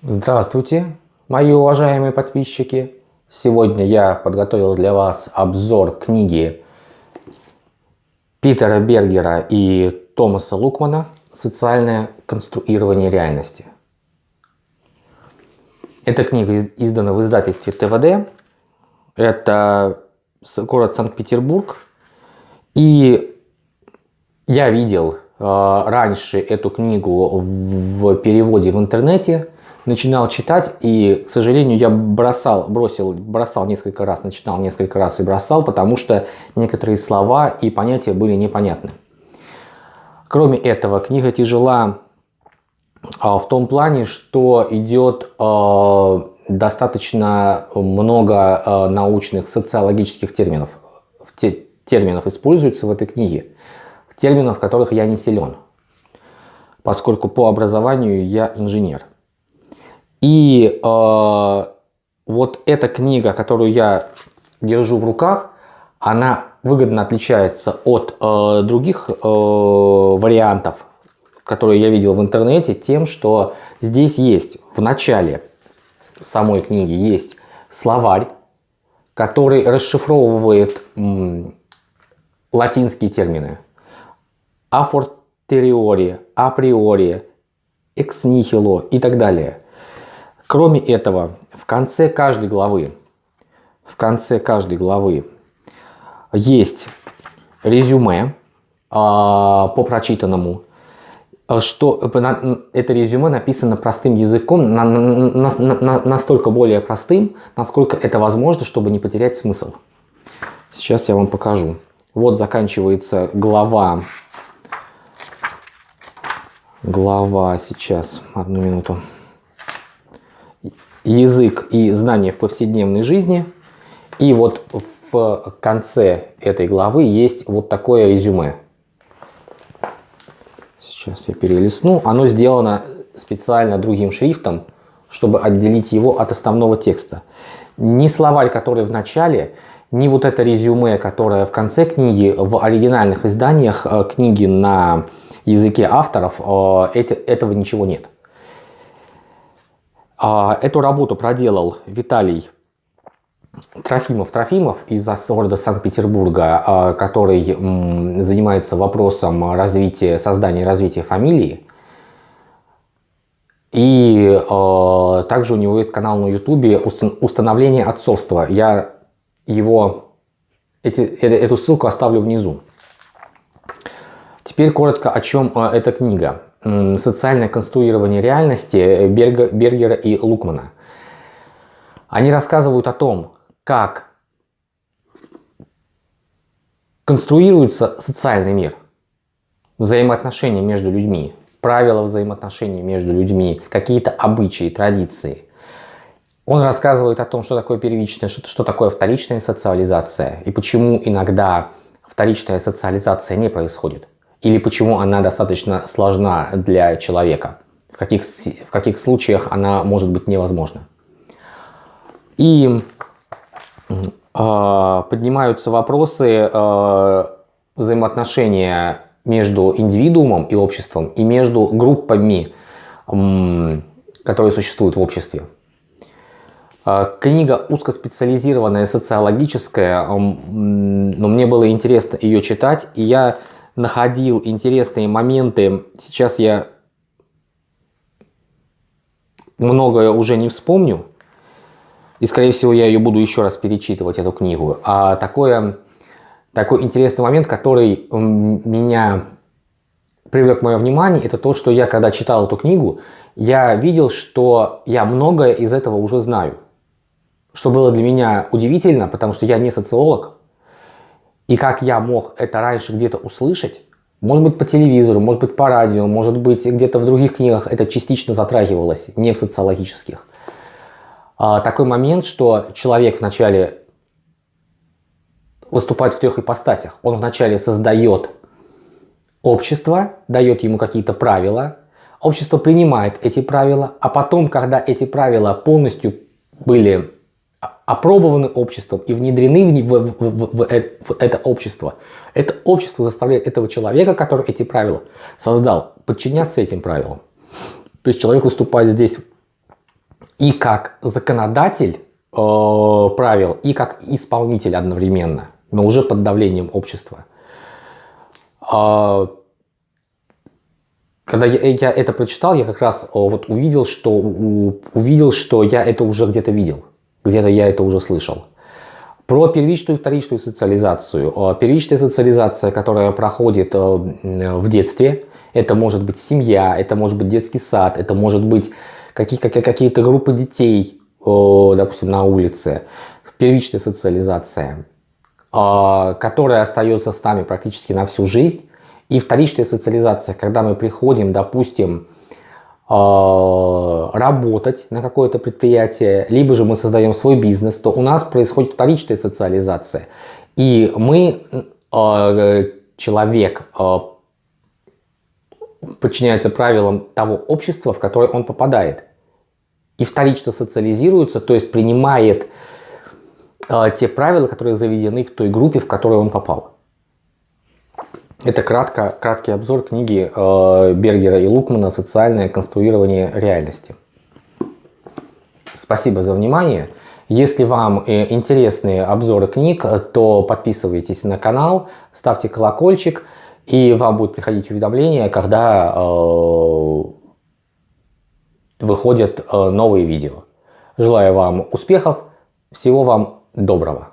Здравствуйте, мои уважаемые подписчики! Сегодня я подготовил для вас обзор книги Питера Бергера и Томаса Лукмана «Социальное конструирование реальности». Эта книга издана в издательстве ТВД. Это город Санкт-Петербург. И я видел э, раньше эту книгу в переводе в интернете начинал читать, и, к сожалению, я бросал, бросил, бросал несколько раз, начинал несколько раз и бросал, потому что некоторые слова и понятия были непонятны. Кроме этого, книга тяжела а, в том плане, что идет а, достаточно много а, научных социологических терминов. Терминов используются в этой книге, терминов, в которых я не силен, поскольку по образованию я инженер. И э, вот эта книга, которую я держу в руках, она выгодно отличается от э, других э, вариантов, которые я видел в интернете, тем, что здесь есть в начале самой книги есть словарь, который расшифровывает латинские термины. Афортериори, априори, экснихило и так далее – Кроме этого, в конце каждой главы, в конце каждой главы есть резюме а, по прочитанному, что это резюме написано простым языком, на, на, на, настолько более простым, насколько это возможно, чтобы не потерять смысл. Сейчас я вам покажу. Вот заканчивается глава. Глава сейчас, одну минуту язык и знания в повседневной жизни. И вот в конце этой главы есть вот такое резюме. Сейчас я перелистну. Оно сделано специально другим шрифтом, чтобы отделить его от основного текста. Ни словарь, который в начале, ни вот это резюме, которое в конце книги, в оригинальных изданиях э, книги на языке авторов, э, этого ничего нет. А, эту работу проделал Виталий Трофимов-Трофимов из города Санкт-Петербурга, а, который занимается вопросом развития, создания и развития фамилии. И э, также у него есть канал на ютубе «Установление отцовства». Я его, эти, эту ссылку оставлю внизу. Теперь коротко, о чем эта книга социальное конструирование реальности Бергера и Лукмана. Они рассказывают о том, как конструируется социальный мир, взаимоотношения между людьми, правила взаимоотношений между людьми, какие-то обычаи, традиции. Он рассказывает о том, что такое первичная, что, что такое вторичная социализация и почему иногда вторичная социализация не происходит или почему она достаточно сложна для человека, в каких, в каких случаях она может быть невозможна. И э, поднимаются вопросы э, взаимоотношения между индивидуумом и обществом и между группами, э, которые существуют в обществе. Э, книга узкоспециализированная, социологическая, но мне было интересно ее читать, и я находил интересные моменты. Сейчас я многое уже не вспомню. И, скорее всего, я ее буду еще раз перечитывать, эту книгу. А такое, такой интересный момент, который меня привлек мое внимание, это то, что я, когда читал эту книгу, я видел, что я многое из этого уже знаю. Что было для меня удивительно, потому что я не социолог, и как я мог это раньше где-то услышать, может быть по телевизору, может быть по радио, может быть где-то в других книгах это частично затрагивалось, не в социологических. А, такой момент, что человек вначале выступает в трех ипостасях. Он вначале создает общество, дает ему какие-то правила, общество принимает эти правила, а потом, когда эти правила полностью были опробованы обществом и внедрены в, в, в, в, в это общество. Это общество заставляет этого человека, который эти правила создал, подчиняться этим правилам. То есть человек выступает здесь и как законодатель э, правил, и как исполнитель одновременно, но уже под давлением общества. Э, когда я, я это прочитал, я как раз вот увидел, что, увидел, что я это уже где-то видел, где-то я это уже слышал. Про первичную и вторичную социализацию. Первичная социализация, которая проходит в детстве, это может быть семья, это может быть детский сад, это может быть какие-то группы детей, допустим, на улице. Первичная социализация, которая остается с нами практически на всю жизнь. И вторичная социализация, когда мы приходим, допустим, работать на какое-то предприятие, либо же мы создаем свой бизнес, то у нас происходит вторичная социализация. И мы, а, человек, а, подчиняется правилам того общества, в которое он попадает. И вторично социализируется, то есть принимает те правила, которые заведены в той группе, в которую он попал. Это кратко, краткий обзор книги э, Бергера и Лукмана «Социальное конструирование реальности». Спасибо за внимание. Если вам э, интересны обзоры книг, то подписывайтесь на канал, ставьте колокольчик, и вам будет приходить уведомления, когда э, выходят э, новые видео. Желаю вам успехов, всего вам доброго.